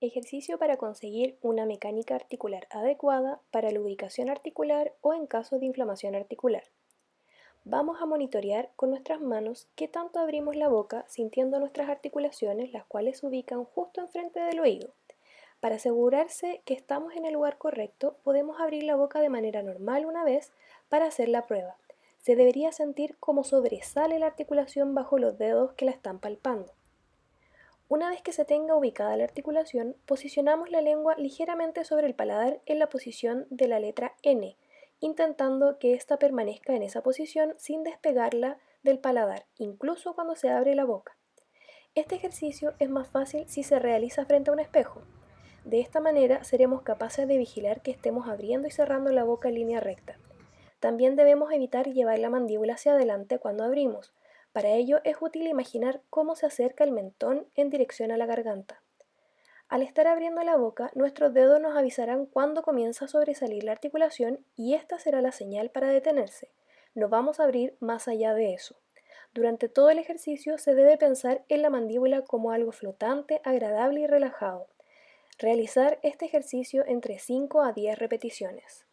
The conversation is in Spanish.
Ejercicio para conseguir una mecánica articular adecuada para la ubicación articular o en caso de inflamación articular. Vamos a monitorear con nuestras manos qué tanto abrimos la boca sintiendo nuestras articulaciones, las cuales se ubican justo enfrente del oído. Para asegurarse que estamos en el lugar correcto, podemos abrir la boca de manera normal una vez para hacer la prueba. Se debería sentir como sobresale la articulación bajo los dedos que la están palpando. Una vez que se tenga ubicada la articulación, posicionamos la lengua ligeramente sobre el paladar en la posición de la letra N, intentando que ésta permanezca en esa posición sin despegarla del paladar, incluso cuando se abre la boca. Este ejercicio es más fácil si se realiza frente a un espejo. De esta manera seremos capaces de vigilar que estemos abriendo y cerrando la boca en línea recta. También debemos evitar llevar la mandíbula hacia adelante cuando abrimos, para ello es útil imaginar cómo se acerca el mentón en dirección a la garganta. Al estar abriendo la boca, nuestros dedos nos avisarán cuándo comienza a sobresalir la articulación y esta será la señal para detenerse. No vamos a abrir más allá de eso. Durante todo el ejercicio se debe pensar en la mandíbula como algo flotante, agradable y relajado. Realizar este ejercicio entre 5 a 10 repeticiones.